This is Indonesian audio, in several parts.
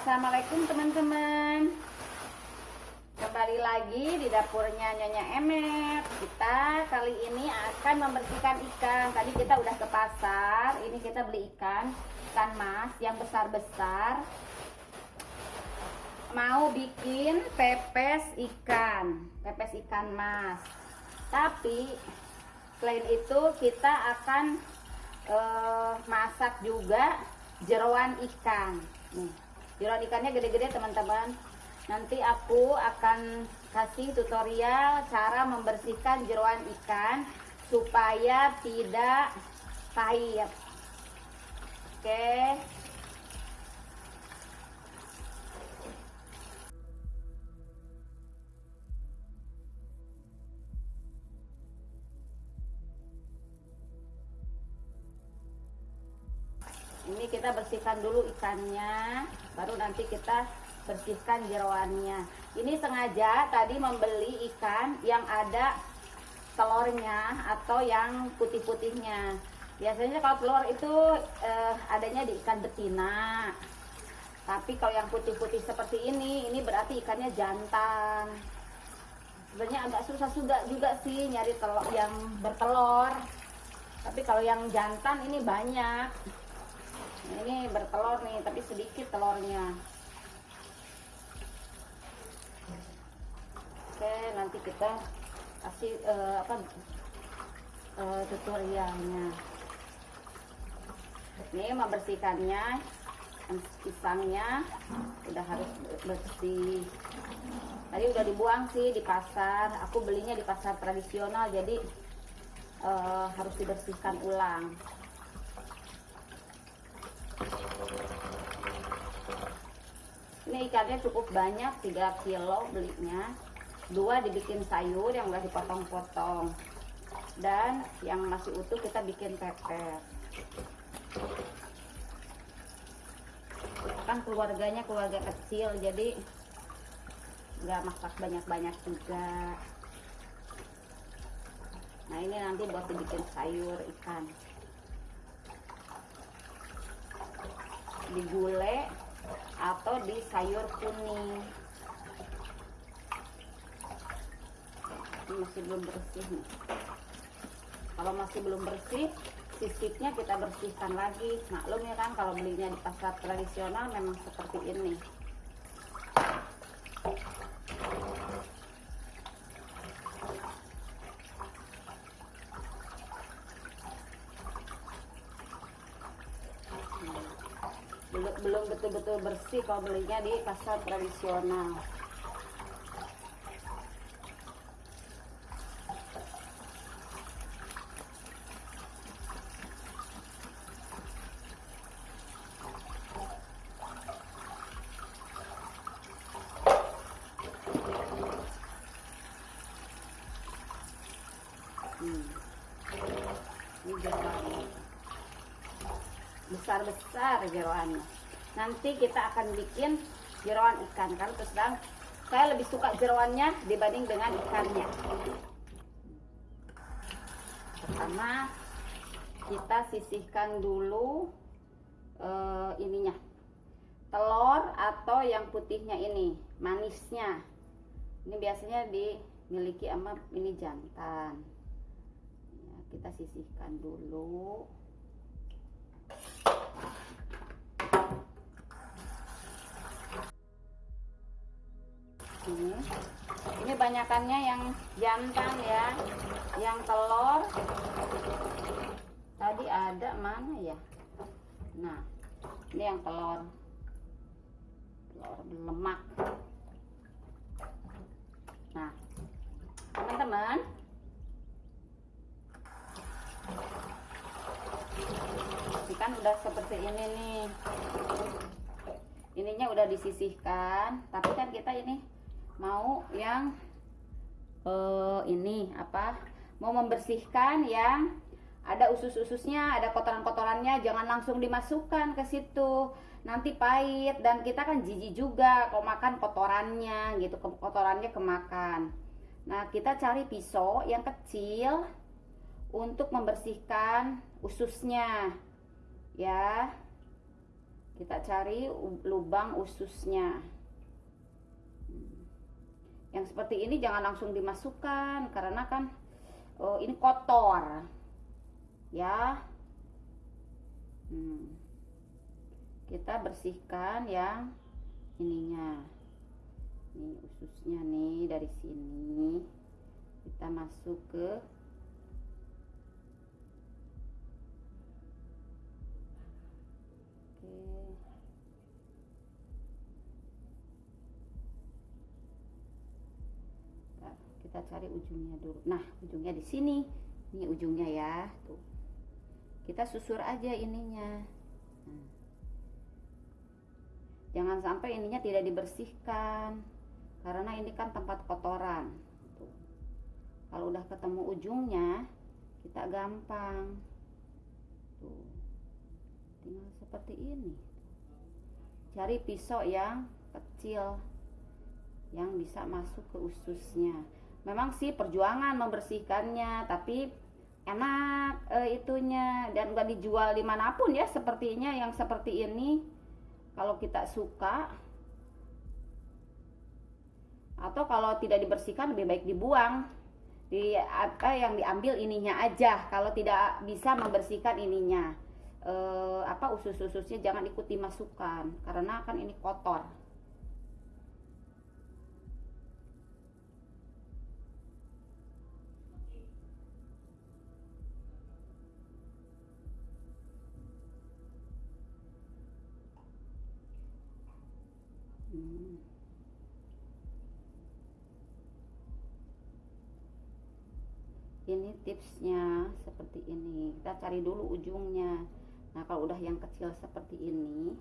Assalamualaikum teman-teman. Kembali lagi di dapurnya Nyonya Emet. Kita kali ini akan membersihkan ikan. Tadi kita udah ke pasar. Ini kita beli ikan Ikan mas yang besar-besar. Mau bikin pepes ikan Pepes ikan mas. Tapi Selain itu kita akan uh, Masak juga jeroan ikan. Nih jeroan ikannya gede-gede teman-teman. Nanti aku akan kasih tutorial cara membersihkan jeroan ikan supaya tidak pahit. Oke kita bersihkan dulu ikannya baru nanti kita bersihkan jeroannya. Ini sengaja tadi membeli ikan yang ada telurnya atau yang putih-putihnya. Biasanya kalau telur itu eh, adanya di ikan betina. Tapi kalau yang putih-putih seperti ini ini berarti ikannya jantan. Sebenarnya agak susah juga juga sih nyari telur yang bertelur. Tapi kalau yang jantan ini banyak ini bertelur nih tapi sedikit telurnya. Oke nanti kita kasih uh, apa uh, tutorialnya. Ini membersihkannya pisangnya udah harus bersih. Tadi udah dibuang sih di pasar aku belinya di pasar tradisional jadi uh, harus dibersihkan ulang ikannya cukup banyak 3 kilo belinya. Dua dibikin sayur yang udah dipotong-potong. Dan yang masih utuh kita bikin pepes kan keluarganya keluarga kecil jadi nggak masak banyak-banyak juga. Nah ini nanti buat dibikin sayur ikan. Digulai atau di sayur kuning. Masih belum bersih kalau masih belum bersih sisipnya kita bersihkan lagi. Maklum ya kan kalau belinya di pasar tradisional memang seperti ini belum betul-betul bersih kalau belinya di pasar tradisional. Hmm. ini besar-besar nanti kita akan bikin jeroan ikan. Kan terus terang saya lebih suka jeroannya dibanding dengan ikannya. Pertama kita sisihkan dulu uh, ininya. Telur atau yang putihnya ini manisnya. Ini biasanya dimiliki sama ini jantan. Ya, kita sisihkan dulu ini banyakannya yang jantan ya yang telur. Tadi ada mana ya? Nah ini yang telur. Telur lemak. Nah teman-teman. Kan udah seperti ini nih. Ininya udah disisihkan tapi kan kita ini mau yang uh, ini apa mau membersihkan yang ada usus-ususnya ada kotoran-kotorannya jangan langsung dimasukkan ke situ. Nanti pahit dan kita kan jijik juga kalau makan kotorannya gitu kotorannya kemakan. Nah kita cari pisau yang kecil untuk membersihkan ususnya ya. Kita cari lubang ususnya. Yang seperti ini jangan langsung dimasukkan karena kan oh, ini kotor. Ya. Hmm. kita bersihkan yang ininya. Ini ususnya nih dari sini. Kita masuk ke kita cari ujungnya dulu. Nah ujungnya di sini. Ini ujungnya ya tuh. Kita susur aja ininya. Nah. jangan sampai ininya tidak dibersihkan karena ini kan tempat kotoran tuh. kalau udah ketemu ujungnya kita gampang tuh. Tinggal seperti ini. Cari pisau yang kecil yang bisa masuk ke ususnya memang sih perjuangan membersihkannya tapi enak e, itunya. Dan gak dijual di mana pun ya sepertinya yang seperti ini. Kalau kita suka atau kalau tidak dibersihkan lebih baik dibuang. Di apa yang diambil ininya aja. Kalau tidak bisa membersihkan ininya. E, apa usus-ususnya jangan ikut dimasukkan karena kan ini kotor tipsnya seperti ini. Kita cari dulu ujungnya. Nah kalau udah yang kecil seperti ini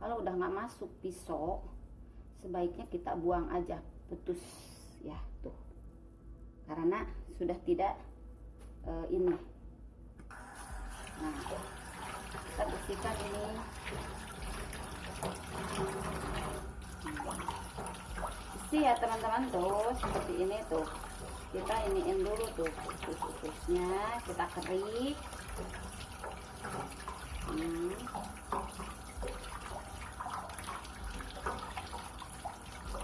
kalau udah nggak masuk pisau sebaiknya kita buang aja putus ya tuh. Karena sudah tidak uh, ini. Nah kita bersihkan ini. Isi ya teman-teman. Tuh seperti ini tuh kita iniin dulu tuh usus-ususnya kita kerik hmm.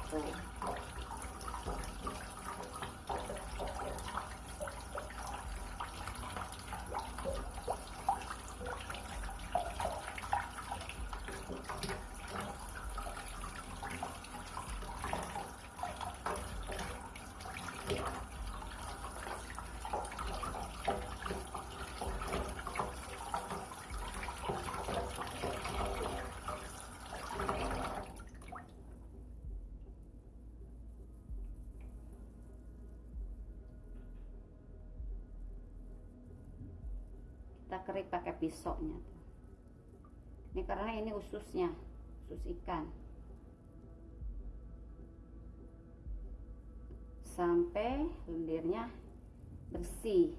tuh kita kerik pakai pisaunya tuh. ini karena ini ususnya usus ikan. Sampai lendirnya bersih.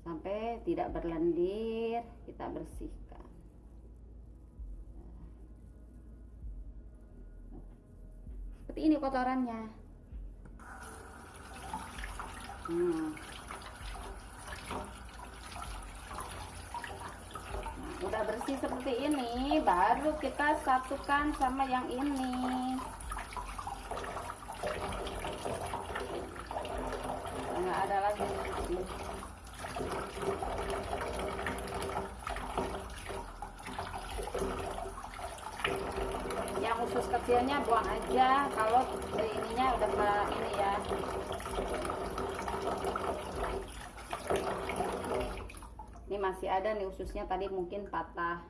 Sampai tidak berlendir kita bersihkan. Seperti ini kotorannya. Hmm. Udah bersih seperti ini baru kita satukan sama yang ini. Nggak ada lagi. Yang usus kecilnya buang aja kalau ininya udah ini ya ini masih ada nih ususnya tadi mungkin patah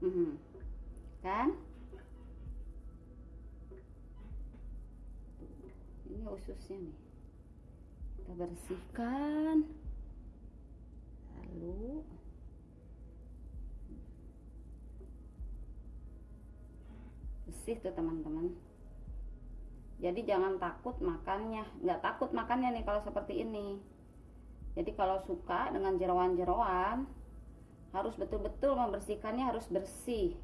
-hmm. kan nih. Kita bersihkan. Lalu bersih tuh teman-teman. Jadi jangan takut makannya. Nggak takut makannya nih kalau seperti ini. Jadi kalau suka dengan jeroan-jeroan harus betul-betul membersihkannya harus bersih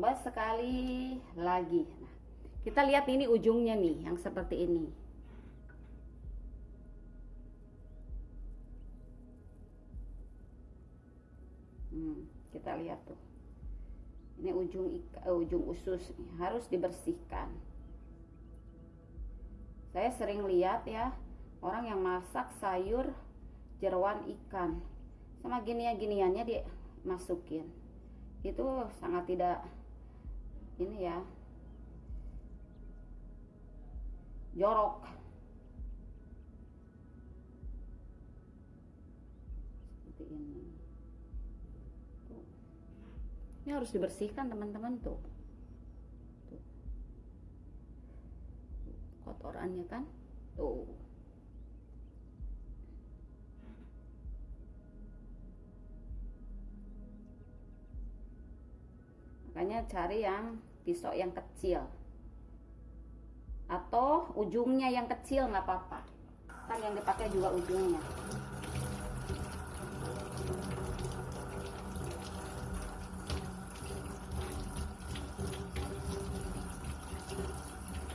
coba sekali lagi. Nah, kita lihat ini ujungnya nih yang seperti ini. Hmm, kita lihat tuh. Ini ujung uh, ujung usus harus dibersihkan. Saya sering lihat ya orang yang masak sayur jeruan ikan sama ginian-giniannya dimasukin itu sangat tidak ini ya. Jorok. Seperti ini. Tuh. ini harus dibersihkan teman-teman tuh. tuh. Kotorannya kan? Tuh. Makanya cari yang pisau yang kecil. Atau ujungnya yang kecil nggak apa-apa. Kan yang dipakai juga ujungnya.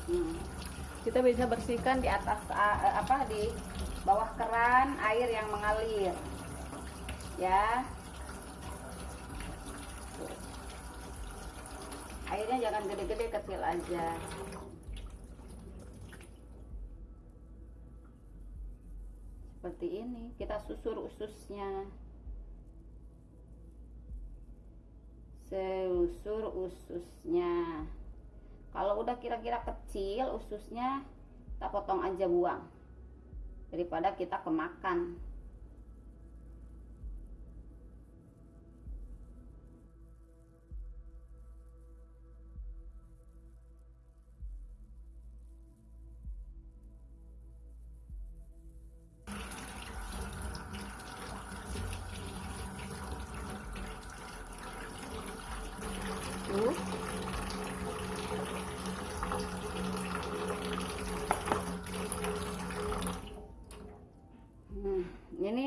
Hmm. kita bisa bersihkan di atas uh, apa di bawah keran air yang mengalir. Ya airnya jangan gede-gede kecil aja. Seperti ini kita susur ususnya. Susur ususnya. Kalau udah kira-kira kecil ususnya kita potong aja buang. Daripada kita kemakan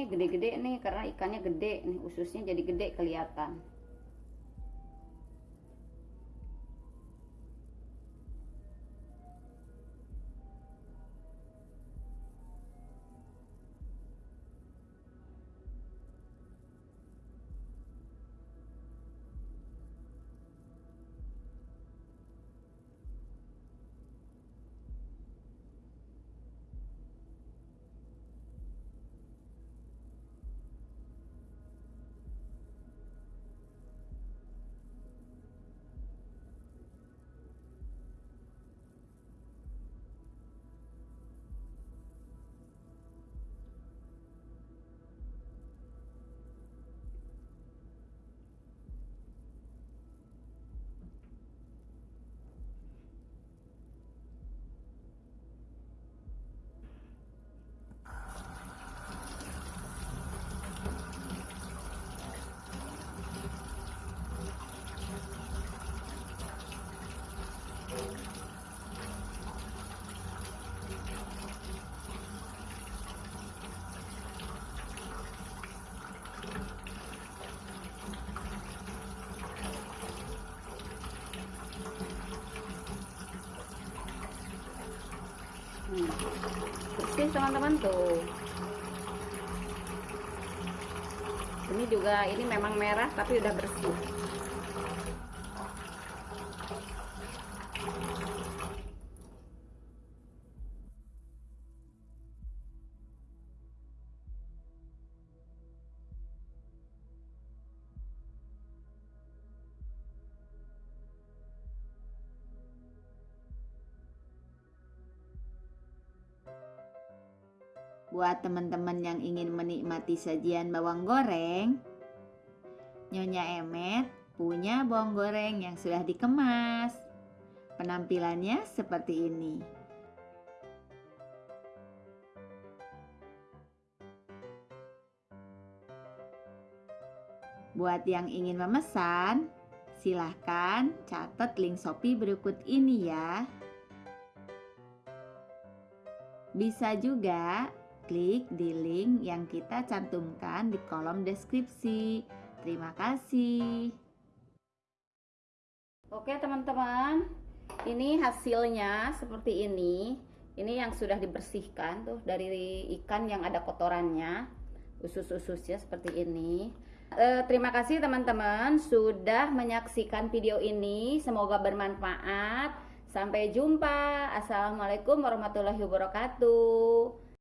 gede-gede nih karena ikannya gede nih ususnya jadi gede kelihatan. Hmm. bersih teman-teman tuh ini juga ini memang merah tapi udah bersih Buat teman-teman yang ingin menikmati sajian bawang goreng, Nyonya Emet punya bawang goreng yang sudah dikemas. Penampilannya seperti ini. Buat yang ingin memesan, silahkan catat link Shopee berikut ini ya. Bisa juga klik di link yang kita cantumkan di kolom deskripsi. Terima kasih. Oke teman-teman, ini hasilnya seperti ini. Ini yang sudah dibersihkan tuh dari ikan yang ada kotorannya, usus-ususnya seperti ini. Eh, terima kasih teman-teman sudah menyaksikan video ini. Semoga bermanfaat. Sampai jumpa. Assalamualaikum warahmatullahi wabarakatuh.